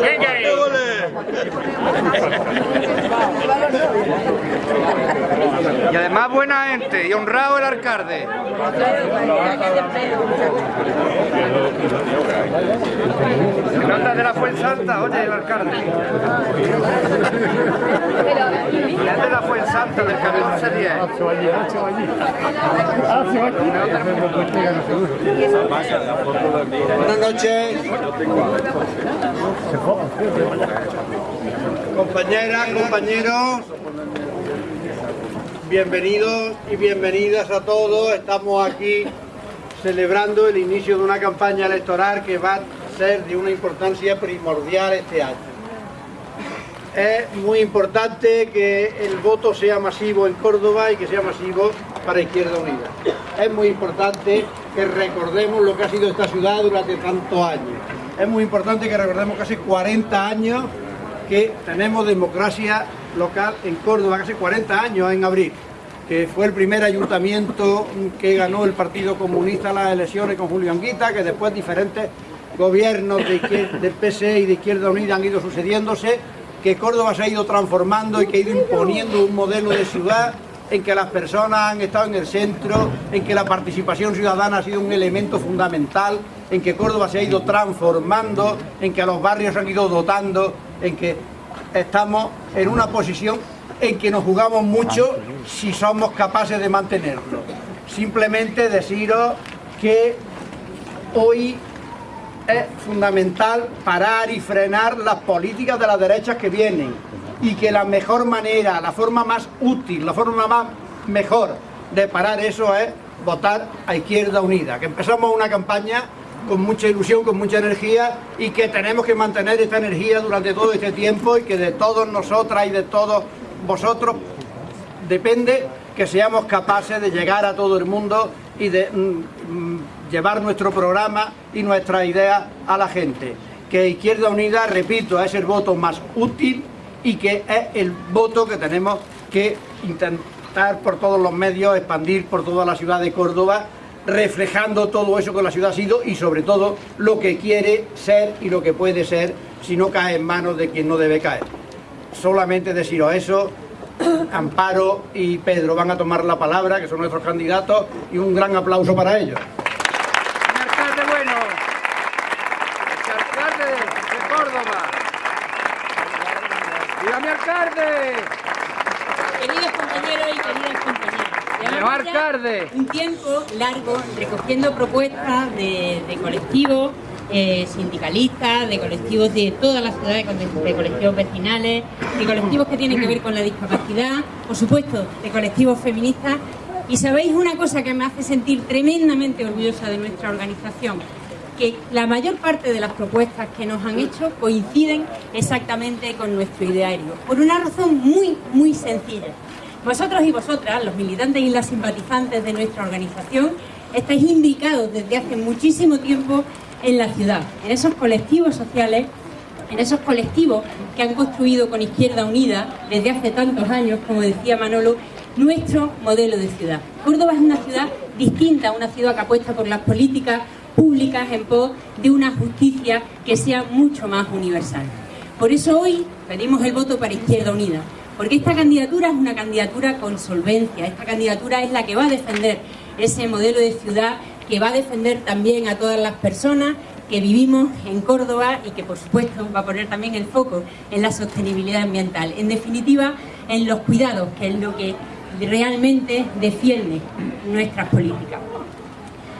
Venga ahí. Y además buena gente y honrado el alcalde. Se nota de la Fuensanta, oye, el alcalde. Es de la Fuensanta, del 1410. Buenas noches. Compañeras, compañeros, bienvenidos y bienvenidas a todos. Estamos aquí celebrando el inicio de una campaña electoral que va a ser de una importancia primordial este año. Es muy importante que el voto sea masivo en Córdoba y que sea masivo para Izquierda Unida. Es muy importante que recordemos lo que ha sido esta ciudad durante tantos años. Es muy importante que recordemos casi 40 años que tenemos democracia local en Córdoba, casi 40 años en abril, que fue el primer ayuntamiento que ganó el Partido Comunista las elecciones con Julio Anguita, que después diferentes gobiernos de del PSE y de Izquierda Unida han ido sucediéndose, que Córdoba se ha ido transformando y que ha ido imponiendo un modelo de ciudad en que las personas han estado en el centro, en que la participación ciudadana ha sido un elemento fundamental, en que Córdoba se ha ido transformando, en que a los barrios se han ido dotando, en que estamos en una posición en que nos jugamos mucho si somos capaces de mantenerlo. Simplemente deciros que hoy es fundamental parar y frenar las políticas de las derechas que vienen y que la mejor manera, la forma más útil, la forma más mejor de parar eso es votar a Izquierda Unida, que empezamos una campaña con mucha ilusión, con mucha energía y que tenemos que mantener esta energía durante todo este tiempo y que de todos nosotras y de todos vosotros depende que seamos capaces de llegar a todo el mundo y de mm, mm, llevar nuestro programa y nuestras ideas a la gente. Que Izquierda Unida, repito, es el voto más útil y que es el voto que tenemos que intentar por todos los medios expandir por toda la ciudad de Córdoba, reflejando todo eso que la ciudad ha sido y sobre todo lo que quiere ser y lo que puede ser si no cae en manos de quien no debe caer. Solamente deciros eso, Amparo y Pedro van a tomar la palabra, que son nuestros candidatos, y un gran aplauso para ellos. Queridos compañeros y queridas compañeras, ya alcalde. un tiempo largo recogiendo propuestas de, de colectivos eh, sindicalistas, de colectivos de toda la ciudad, de colectivos vecinales, de colectivos que tienen que ver con la discapacidad, por supuesto, de colectivos feministas. Y sabéis una cosa que me hace sentir tremendamente orgullosa de nuestra organización, que la mayor parte de las propuestas que nos han hecho coinciden exactamente con nuestro ideario, por una razón muy, muy sencilla. Vosotros y vosotras, los militantes y las simpatizantes de nuestra organización, estáis imbricados desde hace muchísimo tiempo en la ciudad, en esos colectivos sociales, en esos colectivos que han construido con Izquierda Unida desde hace tantos años, como decía Manolo, nuestro modelo de ciudad. Córdoba es una ciudad distinta, una ciudad que apuesta por las políticas públicas en pos de una justicia que sea mucho más universal. Por eso hoy pedimos el voto para Izquierda Unida, porque esta candidatura es una candidatura con solvencia, esta candidatura es la que va a defender ese modelo de ciudad, que va a defender también a todas las personas que vivimos en Córdoba y que por supuesto va a poner también el foco en la sostenibilidad ambiental, en definitiva en los cuidados, que es lo que realmente defiende nuestras políticas.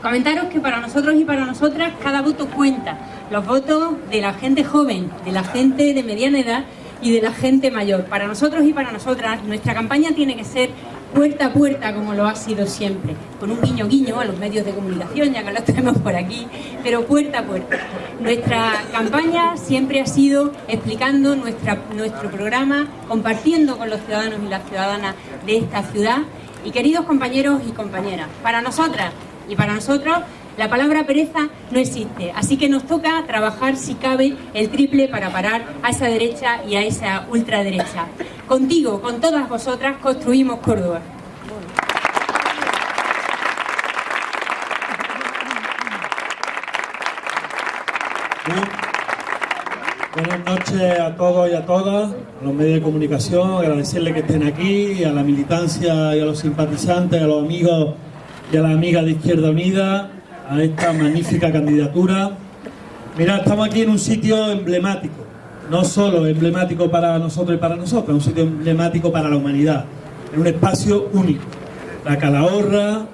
Comentaros que para nosotros y para nosotras cada voto cuenta. Los votos de la gente joven, de la gente de mediana edad y de la gente mayor. Para nosotros y para nosotras nuestra campaña tiene que ser puerta a puerta como lo ha sido siempre, con un guiño guiño a los medios de comunicación, ya que los tenemos por aquí, pero puerta a puerta. Nuestra campaña siempre ha sido explicando nuestra, nuestro programa, compartiendo con los ciudadanos y las ciudadanas de esta ciudad. Y queridos compañeros y compañeras, para nosotras y para nosotros la palabra pereza no existe, así que nos toca trabajar si cabe el triple para parar a esa derecha y a esa ultraderecha. Contigo, con todas vosotras, construimos Córdoba. Buenas noches a todos y a todas, a los medios de comunicación, agradecerles que estén aquí, a la militancia y a los simpatizantes, a los amigos y a las amigas de Izquierda Unida, a esta magnífica candidatura. Mira, estamos aquí en un sitio emblemático, no solo emblemático para nosotros y para nosotros, un sitio emblemático para la humanidad, en un espacio único. La Calahorra,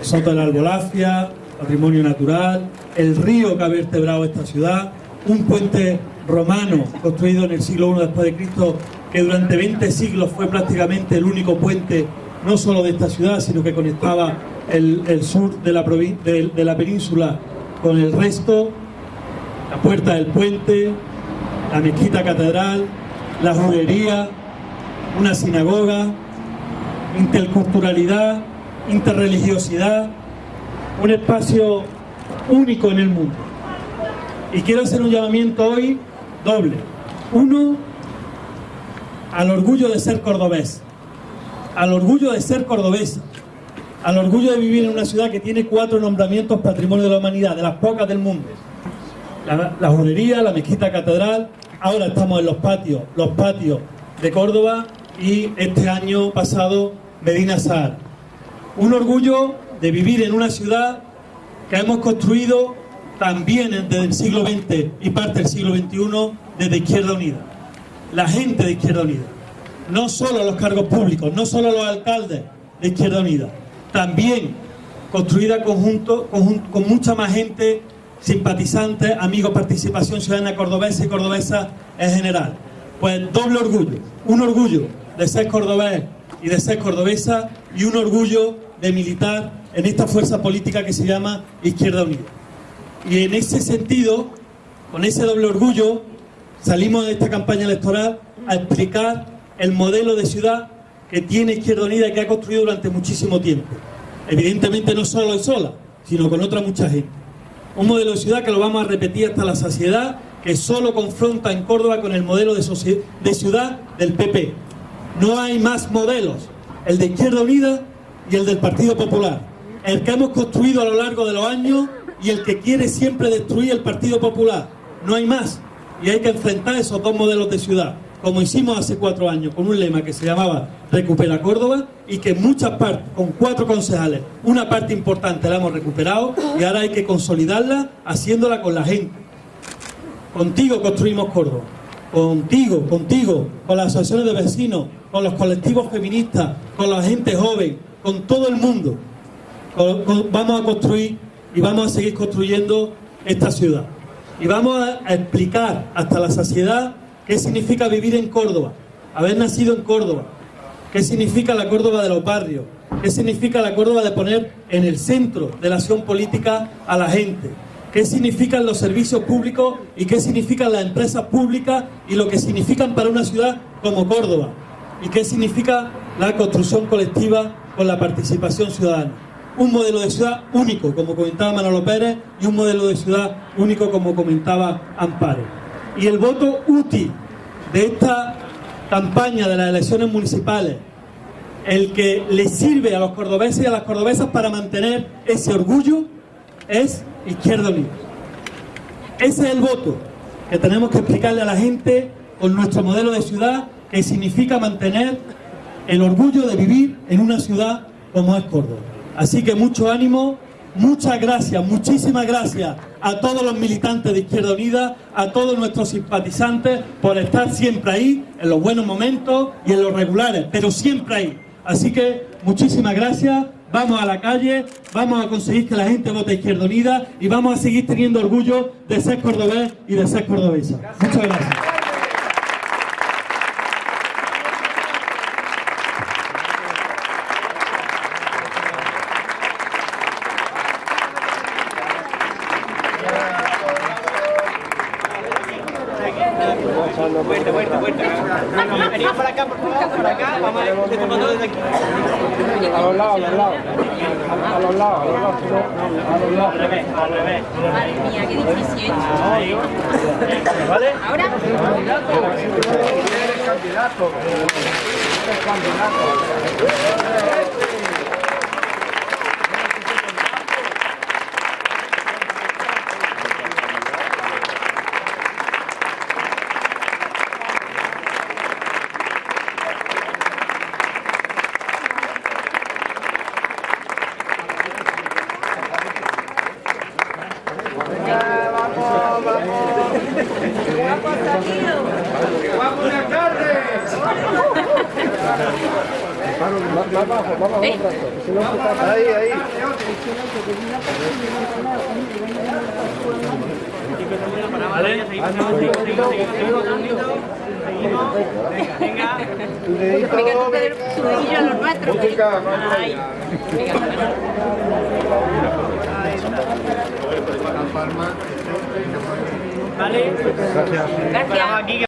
Soto de la Albolafia, patrimonio natural, el río que ha vertebrado esta ciudad, un puente romano construido en el siglo I después de Cristo que durante 20 siglos fue prácticamente el único puente no solo de esta ciudad sino que conectaba el, sur de la, de la península con el resto la puerta del puente la mezquita catedral la juguería una sinagoga interculturalidad interreligiosidad un espacio único en el mundo y quiero hacer un llamamiento hoy doble. Uno, al orgullo de ser cordobés, al orgullo de ser cordobés, al orgullo de vivir en una ciudad que tiene cuatro nombramientos patrimonio de la humanidad, de las pocas del mundo. La, la judería, la mezquita catedral, ahora estamos en los patios, los patios de Córdoba y este año pasado Medina Sar. Un orgullo de vivir en una ciudad que hemos construido también desde el siglo XX y parte del siglo XXI desde Izquierda Unida. La gente de Izquierda Unida. No solo los cargos públicos, no solo los alcaldes de Izquierda Unida. También construida conjunto, con mucha más gente, simpatizantes, amigos, participación ciudadana cordobesa y cordobesa en general. Pues doble orgullo. Un orgullo de ser cordobés y de ser cordobesa y un orgullo de militar en esta fuerza política que se llama Izquierda Unida. Y en ese sentido, con ese doble orgullo, salimos de esta campaña electoral a explicar el modelo de ciudad que tiene Izquierda Unida y que ha construido durante muchísimo tiempo. Evidentemente no solo y sola, sino con otra mucha gente. Un modelo de ciudad que lo vamos a repetir hasta la saciedad, que solo confronta en Córdoba con el modelo de, de ciudad del PP. No hay más modelos, el de Izquierda Unida y el del Partido Popular. El que hemos construido a lo largo de los años y el que quiere siempre destruir el Partido Popular. No hay más. Y hay que enfrentar esos dos modelos de ciudad, como hicimos hace cuatro años, con un lema que se llamaba Recupera Córdoba y que en muchas partes, con cuatro concejales, una parte importante la hemos recuperado y ahora hay que consolidarla haciéndola con la gente. Contigo construimos Córdoba. Contigo, contigo, con las asociaciones de vecinos, con los colectivos feministas, con la gente joven, con todo el mundo. vamos a construir y vamos a seguir construyendo esta ciudad. Y vamos a, explicar hasta la saciedad qué significa vivir en Córdoba, haber nacido en Córdoba, qué significa la Córdoba de los barrios, qué significa la Córdoba de poner en el centro de la acción política a la gente, qué significan los servicios públicos y qué significan las empresas públicas y lo que significan para una ciudad como Córdoba y qué significa la construcción colectiva con la participación ciudadana un modelo de ciudad único, como comentaba Manolo Pérez, y un modelo de ciudad único, como comentaba Amparo. Y el voto útil de esta campaña de las elecciones municipales, el que le sirve a los cordobeses y a las cordobesas para mantener ese orgullo, es Izquierda Unida. Ese es el voto que tenemos que explicarle a la gente con nuestro modelo de ciudad, que significa mantener el orgullo de vivir en una ciudad como es Córdoba. Así que mucho ánimo, muchas gracias, muchísimas gracias a todos los militantes de Izquierda Unida, a todos nuestros simpatizantes por estar siempre ahí, en los buenos momentos y en los regulares, pero siempre ahí. Así que muchísimas gracias, vamos a la calle, vamos a conseguir que la gente vote Izquierda Unida y vamos a seguir teniendo orgullo de ser cordobés y de ser cordobesa. Muchas gracias. Vuelta, vuelta, vuelta. Venimos para acá, por favor, para acá. Vamos a ir tomando desde aquí. A los lados, a los lados. A los lados, a los lados. A los lados. Al revés, al revés. Madre mía, qué difícil. ¿Vale? Ahora. Eres candidato. Eres candidato. Más, más bajo, más bajo. ¿Eh? Si no, se Ahí, ahí. Venga, tú te su dedillo a los nuestros. Vale. Gracias.